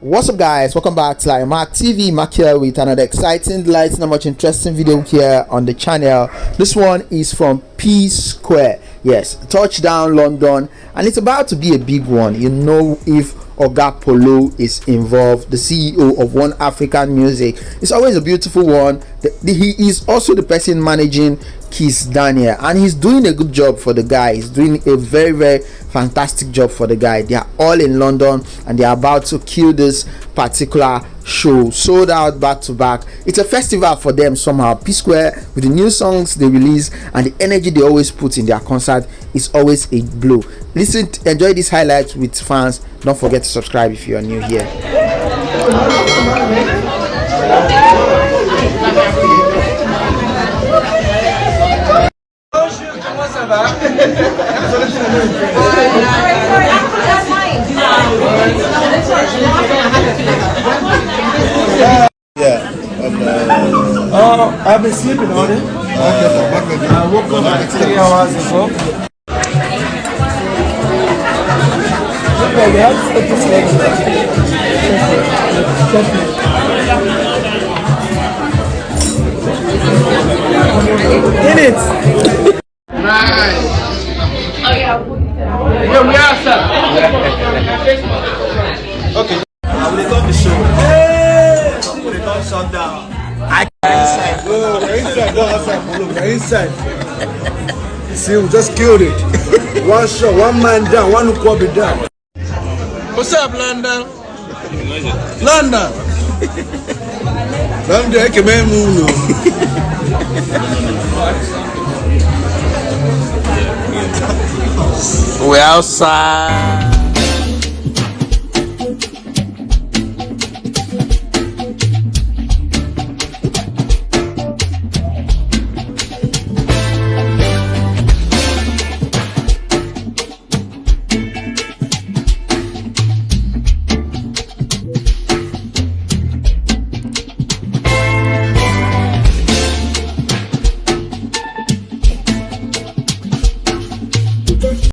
What's up guys, welcome back to like Mark TV, Mark here with another exciting, light, not much interesting video here on the channel. This one is from P Square, yes, touchdown London and it's about to be a big one. You know if Oga Paulo is involved, the CEO of One African Music. It's always a beautiful one. The, the, he is also the person managing Kizz Daniel, and he's doing a good job for the guy. He's doing a very, very fantastic job for the guy. They are all in London and they are about to kill this particular show. Sold out back to back. It's a festival for them somehow. P Square with the new songs they release and the energy they always put in their concert is always a blow. Listen, enjoy this highlight with fans. Don't forget to subscribe if you are new here. Yeah. Uh, Oh, I've been sleeping on it. I woke up like three hours ago. Take this In it. Okay. I will come to show. Hey! We will come shut down. I inside. Oh, we're inside, not outside. Paulo. We're inside. See, we just killed it. one shot, one man down, one Ukwabi down. What's up, London? London. London, I can move. We outside.